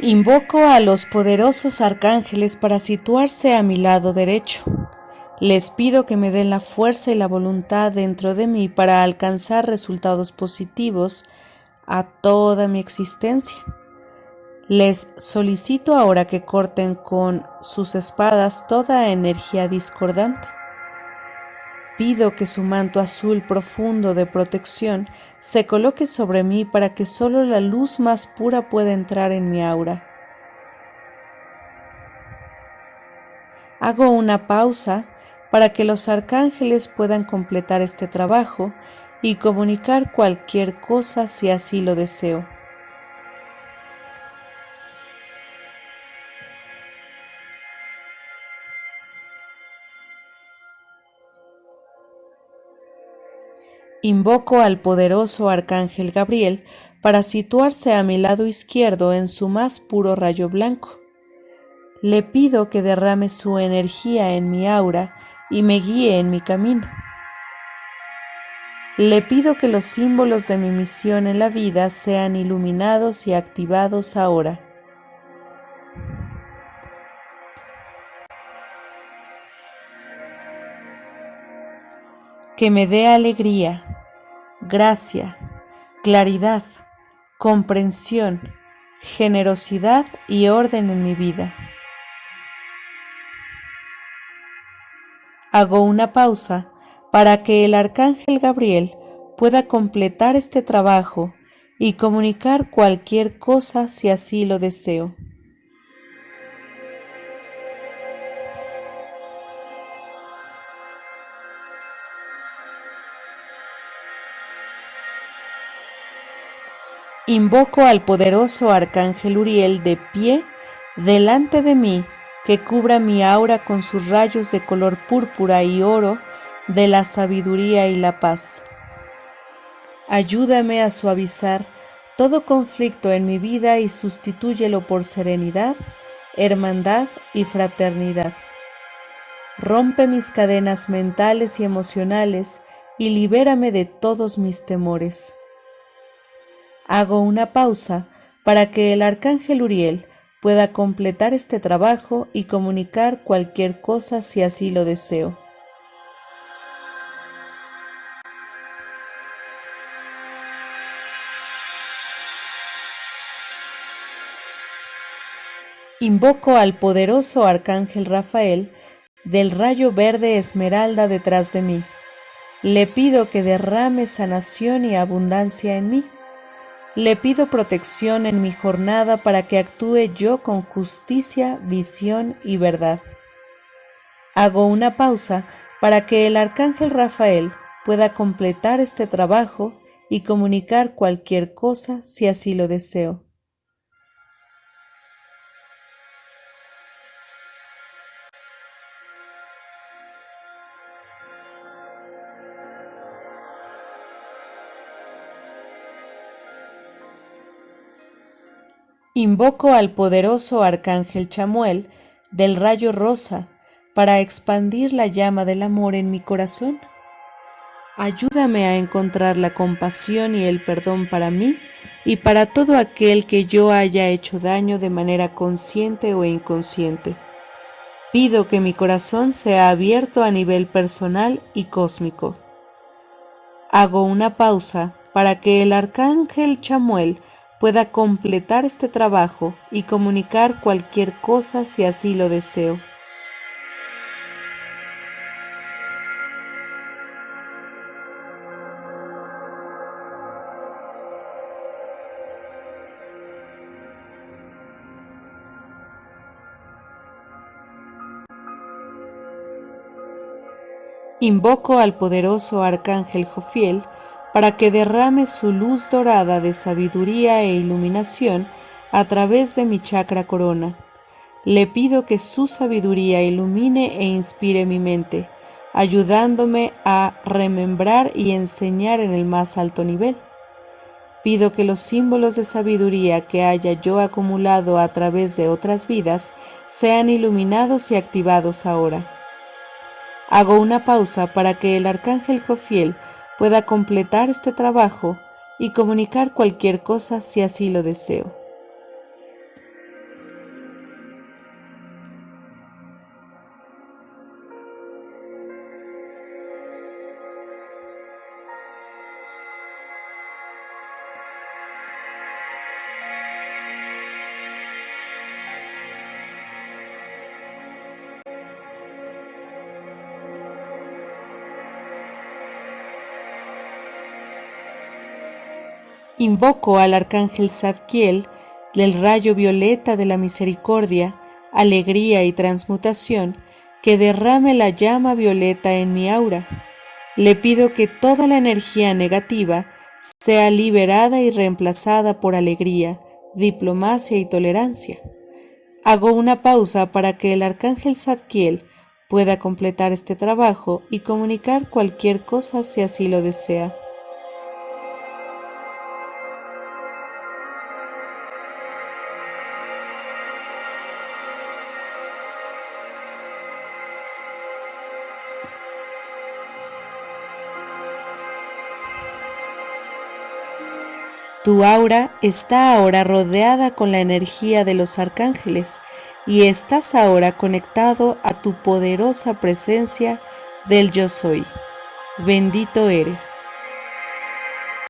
Invoco a los poderosos arcángeles para situarse a mi lado derecho. Les pido que me den la fuerza y la voluntad dentro de mí para alcanzar resultados positivos a toda mi existencia. Les solicito ahora que corten con sus espadas toda energía discordante. Pido que su manto azul profundo de protección se coloque sobre mí para que solo la luz más pura pueda entrar en mi aura. Hago una pausa para que los arcángeles puedan completar este trabajo y comunicar cualquier cosa si así lo deseo. Invoco al poderoso Arcángel Gabriel para situarse a mi lado izquierdo en su más puro rayo blanco. Le pido que derrame su energía en mi aura y me guíe en mi camino. Le pido que los símbolos de mi misión en la vida sean iluminados y activados ahora. Que me dé alegría, gracia, claridad, comprensión, generosidad y orden en mi vida. Hago una pausa para que el arcángel Gabriel pueda completar este trabajo y comunicar cualquier cosa si así lo deseo. Invoco al poderoso arcángel Uriel de pie delante de mí, que cubra mi aura con sus rayos de color púrpura y oro de la sabiduría y la paz. Ayúdame a suavizar todo conflicto en mi vida y sustitúyelo por serenidad, hermandad y fraternidad. Rompe mis cadenas mentales y emocionales y libérame de todos mis temores. Hago una pausa para que el arcángel Uriel pueda completar este trabajo y comunicar cualquier cosa si así lo deseo. Invoco al poderoso arcángel Rafael del rayo verde esmeralda detrás de mí. Le pido que derrame sanación y abundancia en mí le pido protección en mi jornada para que actúe yo con justicia, visión y verdad. Hago una pausa para que el arcángel Rafael pueda completar este trabajo y comunicar cualquier cosa si así lo deseo. Invoco al poderoso arcángel Chamuel del rayo rosa para expandir la llama del amor en mi corazón. Ayúdame a encontrar la compasión y el perdón para mí y para todo aquel que yo haya hecho daño de manera consciente o inconsciente. Pido que mi corazón sea abierto a nivel personal y cósmico. Hago una pausa para que el arcángel Chamuel pueda completar este trabajo y comunicar cualquier cosa si así lo deseo. Invoco al poderoso arcángel Jofiel para que derrame su luz dorada de sabiduría e iluminación a través de mi chakra corona. Le pido que su sabiduría ilumine e inspire mi mente, ayudándome a remembrar y enseñar en el más alto nivel. Pido que los símbolos de sabiduría que haya yo acumulado a través de otras vidas sean iluminados y activados ahora. Hago una pausa para que el arcángel Jofiel pueda completar este trabajo y comunicar cualquier cosa si así lo deseo. Invoco al arcángel Zadkiel del rayo violeta de la misericordia, alegría y transmutación, que derrame la llama violeta en mi aura. Le pido que toda la energía negativa sea liberada y reemplazada por alegría, diplomacia y tolerancia. Hago una pausa para que el arcángel Zadkiel pueda completar este trabajo y comunicar cualquier cosa si así lo desea. Tu aura está ahora rodeada con la energía de los arcángeles y estás ahora conectado a tu poderosa presencia del yo soy. Bendito eres.